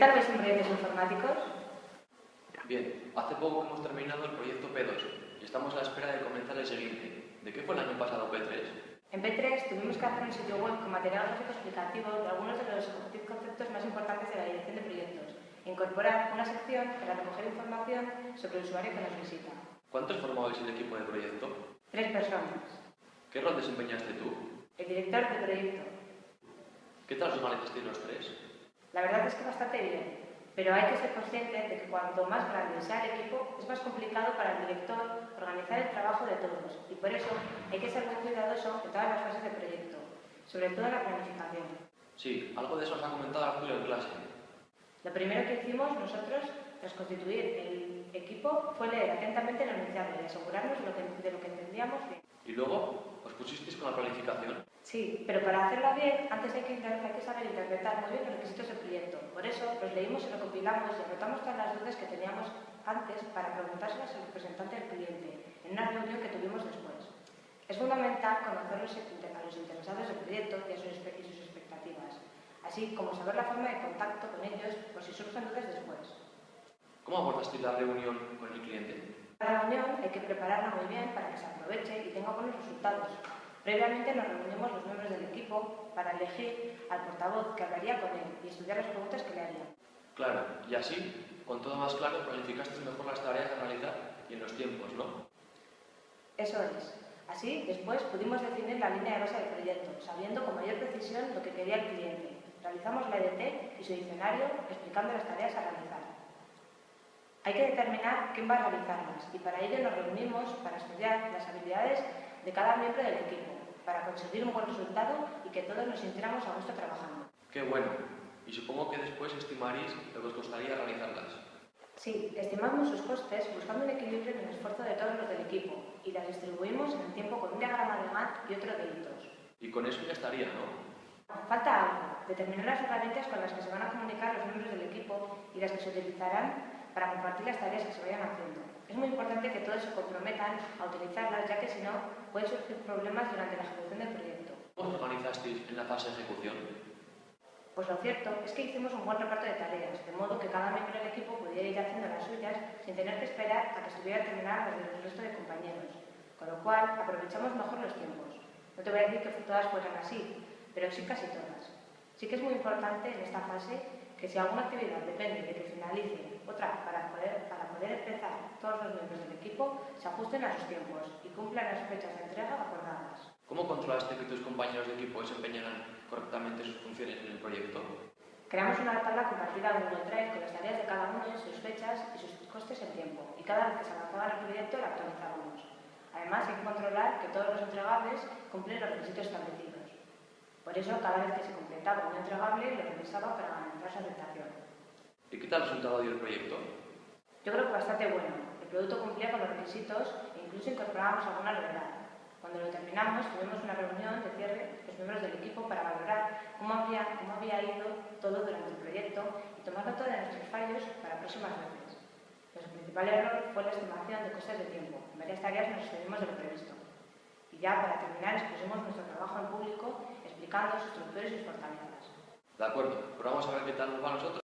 tal vais en proyectos informáticos? Bien, hace poco hemos terminado el proyecto P2 y estamos a la espera de comenzar el siguiente. ¿De qué fue el año pasado P3? En P3 tuvimos que hacer un sitio web con material gráfico explicativo de algunos de los conceptos más importantes de la dirección de proyectos e incorporar una sección para recoger información sobre el usuario que nos visita. ¿Cuántos formabais el equipo de proyecto? Tres personas. ¿Qué rol desempeñaste tú? El director de proyecto. ¿Qué tal os organizasteis los tres? La verdad es que bastante bien, pero hay que ser consciente de que cuanto más grande sea el equipo, es más complicado para el director organizar el trabajo de todos y por eso hay que ser muy cuidadoso en todas las fases del proyecto, sobre todo en la planificación. Sí, algo de eso os ha comentado Arturo en clase. Lo primero que hicimos nosotros tras constituir el equipo fue leer atentamente el enunciado y asegurarnos de lo que, de lo que entendíamos bien. ¿Y luego os pusisteis con la planificación? Sí, pero para hacerla bien, antes hay que, hay que saber interpretar muy bien los requisitos del proyecto. Por eso los leímos y recopilamos y anotamos todas las dudas que teníamos antes para preguntárselas al representante del cliente en una reunión que tuvimos después. Es fundamental conocer a los interesados del proyecto y, sus, y sus expectativas, así como saber la forma de contacto con ellos por si surgen dudas después. ¿Cómo abordasteis la reunión con el cliente? La reunión hay que prepararla muy bien para que se aproveche y tenga buenos resultados. Previamente nos reunimos los miembros del equipo para elegir al portavoz que hablaría con él y estudiar las preguntas que le harían. Claro, y así, con todo más claro, planificaste mejor las tareas a realizar y en los tiempos, ¿no? Eso es. Así, después pudimos definir la línea de base del proyecto, sabiendo con mayor precisión lo que quería el cliente. Realizamos la EDT y su diccionario explicando las tareas a realizar. Hay que determinar quién va a realizarlas y para ello nos reunimos para estudiar las habilidades de cada miembro del equipo, para conseguir un buen resultado y que todos nos sintiéramos a gusto trabajando. Qué bueno. Y supongo que después estimaréis lo que os costaría realizarlas. Sí, estimamos sus costes buscando un equilibrio en el esfuerzo de todos los del equipo y las distribuimos en el tiempo con un diagrama de Gantt y otro de hitos. Y con eso ya estaría, ¿no? Falta algo, determinar las herramientas con las que se van a comunicar los miembros del equipo y las que se utilizarán para compartir las tareas que se vayan haciendo. Es muy importante que todos se comprometan a utilizarlas, ya que si no, pueden surgir problemas durante la ejecución del proyecto. ¿Cómo os organizasteis en la fase de ejecución? Pues lo cierto es que hicimos un buen reparto de tareas, de modo que cada miembro del equipo pudiera ir haciendo las suyas sin tener que esperar a que estuviera terminada las del resto de compañeros, con lo cual aprovechamos mejor los tiempos. No te voy a decir que todas fueran así, pero sí casi todas. Sí que es muy importante en esta fase que si alguna actividad depende de que finalice otra para poder, para poder empezar todos los miembros del equipo se ajusten a sus tiempos y cumplan las fechas de entrega acordadas. ¿Cómo controlaste que tus compañeros de equipo desempeñaran correctamente sus funciones en el proyecto? Creamos una tabla compartida en Google Drive con las tareas de cada uno, sus fechas y sus costes en tiempo, y cada vez que se avanzaba en el proyecto la actualizábamos. Además, hay que controlar que todos los entregables cumplen los requisitos establecidos. Por eso, cada vez que se completaba un entregable, lo revisaba para garantizar su aceptación. ¿Y qué tal resultado dio el proyecto? Yo creo que bastante bueno. Producto cumplía con los requisitos e incluso incorporábamos alguna novedad. Cuando lo terminamos, tuvimos una reunión de cierre los miembros del equipo para valorar cómo había, cómo había ido todo durante el proyecto y tomar nota de nuestros fallos para próximas veces. Nuestro principal error fue la estimación de costes de tiempo. En varias tareas nos excedimos de lo previsto. Y ya para terminar expusimos nuestro trabajo en público explicando sus estructuras y sus fortalezas. De acuerdo, pero vamos a ver qué tal nos va a nosotros